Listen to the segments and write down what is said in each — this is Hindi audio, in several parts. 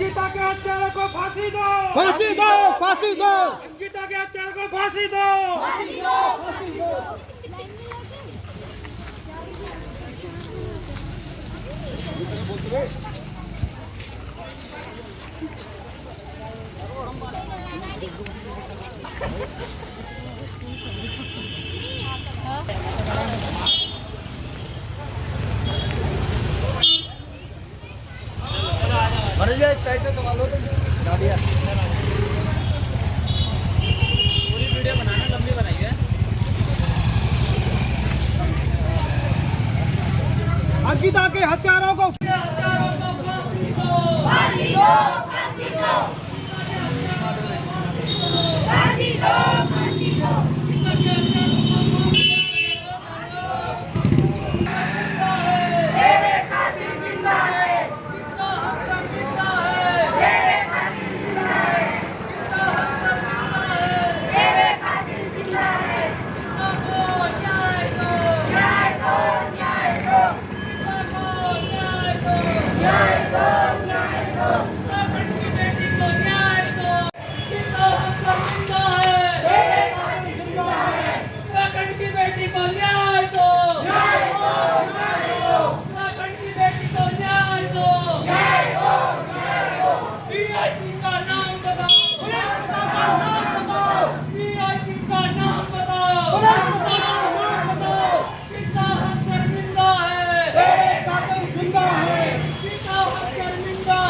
अंकिता के हत्यारों को फांसी दो। फांसी दो फांसी दो। अंकिता के हत्यारों को फांसी दो। मनोज भैया के साइड से संभाल को तुम गाड़िया अंकिता के हत्यारों को उत्तराखंड की बेटी को न्याय दो उत्तराखंड की बेटी को न्याय दो वीआईपी का नाम बताओ वीआईपी का नाम बताओ पिता हम शर्मिंदा है पिता हम शर्मिंदा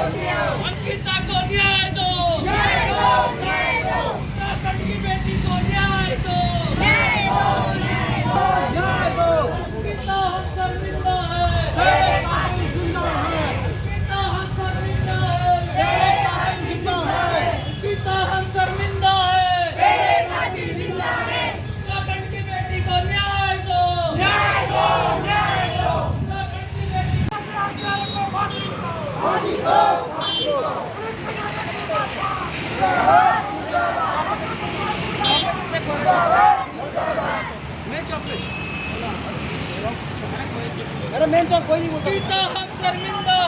अरे मेन चौक कोई नहीं बोलता पिता हम शर्मिंदा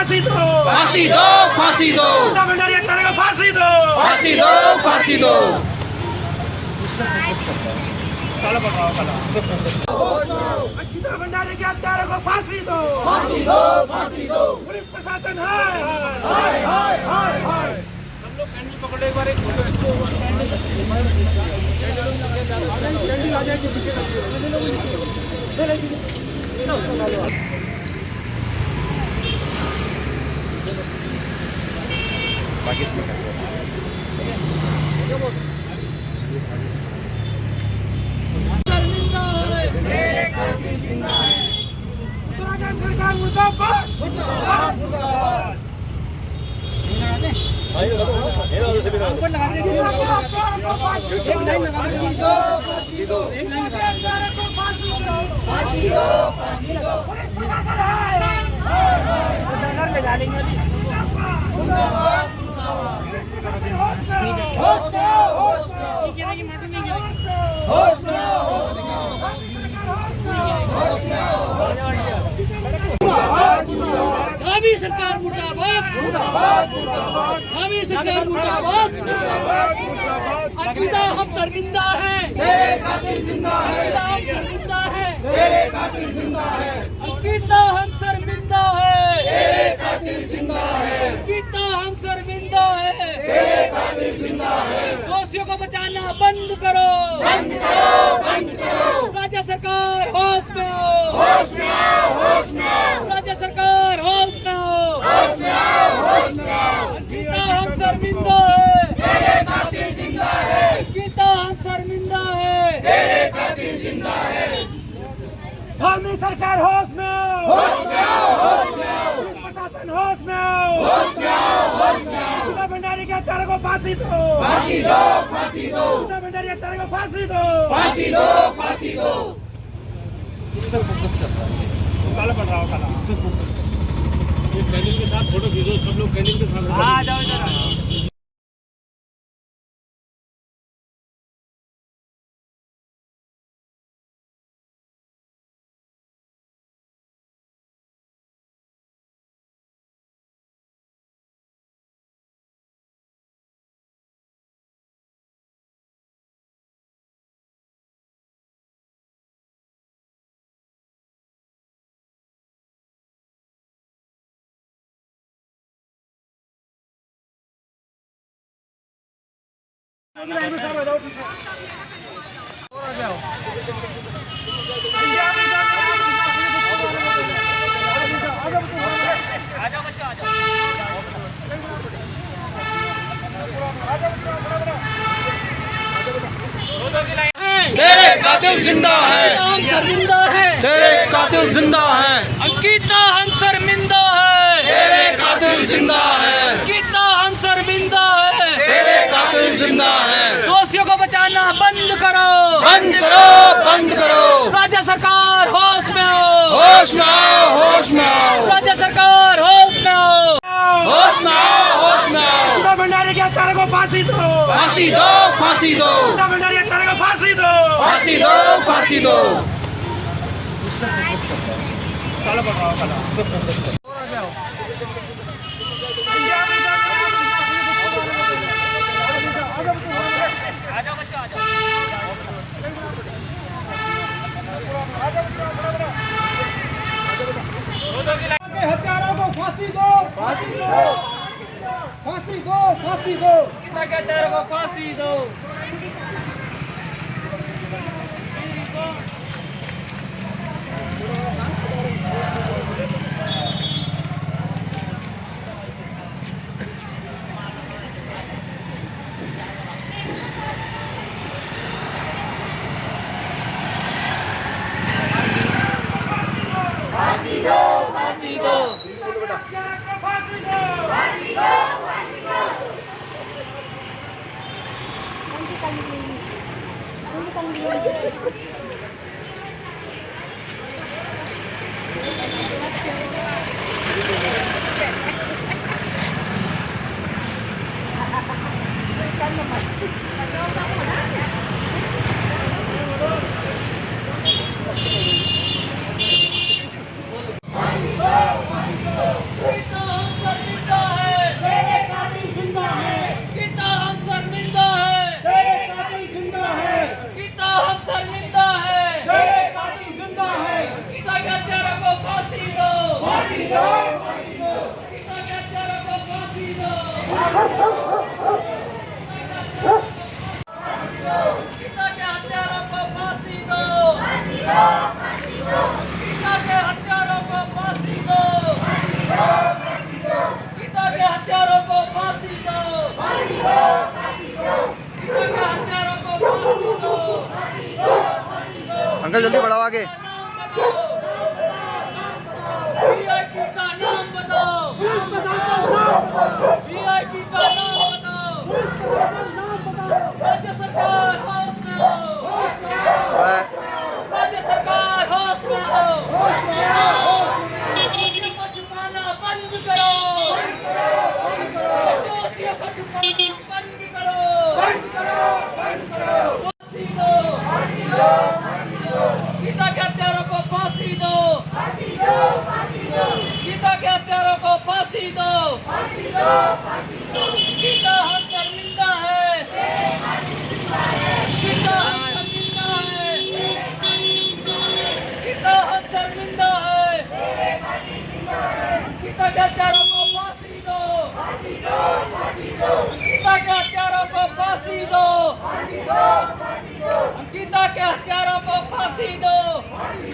फांसी दो। फांसी दो फांसी दो। अंकिता भंडारी के हत्यारों को फांसी दो। फांसी दो फांसी दो। अंकिता भंडारी के हत्यारों को फांसी दो। फांसी दो फांसी दो। पुलिस प्रशासन है हाय। हाय हाय हाय। हम लोग पकड़े एक हाय शर्मिंदा लाइन लगा दो एक लाइन लगा दो भावी सरकार मुर्दाबाद। भावी सरकार मुर्दाबाद। अंकिता हम शर्मिंदा है। अंकिता हम शर्मिंदा है। अंकिता हम शर्मिंदा है। अंकिता हम शर्मिंदा है। दोषियों को बचाना बंद करो। बंद करो बंद करो। राज्य सरकार होश में सरकार होश में आओ होश में आओ होश में आओ पुलिस प्रशासन होश में आओ होश में आओ होश में आओ गीता भंडारी के हत्यारों को फांसी दो। फांसी दो फांसी दो। गीता भंडारी के हत्यारों को फांसी दो। फांसी दो फांसी दो। इस पर फोकस करता है। काला पड़ रहा हो काला इस पे फोकस कर ये कैंडल के साथ फ़ोटो खींचो सब लोग कैंडल के साथ आ जाओ जरा तेरे कातिल ज़िंदा है। हम शर्मिंदा है तेरे कातिल ज़िंदा है। अंकिता हम शर्मिंदा है। तेरे कातिल ज़िंदा है। ज़िंदा है। दोषियों को बचाना बंद करो। बंद करो बंद करो। राज्य सरकार होश में आओ। होश में आओ होश में आओ। राज्य सरकार होश में आओ। होश में आओ होश में आओ। भंडारी के हत्यारों को फांसी दो। फांसी दो फांसी दो। भंडारी के हत्यारों को फांसी दो। फांसी दो फांसी दो। काला पड़ रहा हो काला इस पे फोकस कर हत्यारों को फांसी दो। फांसी दो। फांसी दो फांसी दो। अंकिता के को फांसी दो फांसी दो अंकिता हम शर्मिंदा है तेरे कातिल ज़िंदा है अंकिता हम शर्मिंदा है तेरे कातिल ज़िंदा है अंकिता हम शर्मिंदा है तेरे कातिल ज़िंदा है अंकिता के हत्यारों को फांसी दो फांसी दो अंकिता के हत्यारों को फांसी दो अंकिता के हत्यारों को फांसी दो अंकिता के हत्यारों को फांसी दो अंकिता के हत्यारों को फांसी दो अंकिता के हत्यारों को फांसी दो अंकल जल्दी बढ़ाओ आगे वीआईपी का नाम बताओ वीआईपी का नाम बताओ राज्य सरकार होश में आओ राज्य सरकार होश में आओ दोषियों को छुपाना बंद करो दोषियों को छुपाना बंद करो फांसी दो गीता के हत्यारों को फांसी दो गीता के हत्यारों को फांसी दो गीता हम शर्मिंदा है गीता हम शर्मिंदा है गीता हम शर्मिंदा है गीता के हत्यारों को फांसी दो गीता के हत्यारों को फांसी दो गीता के हत्यारों को फांसी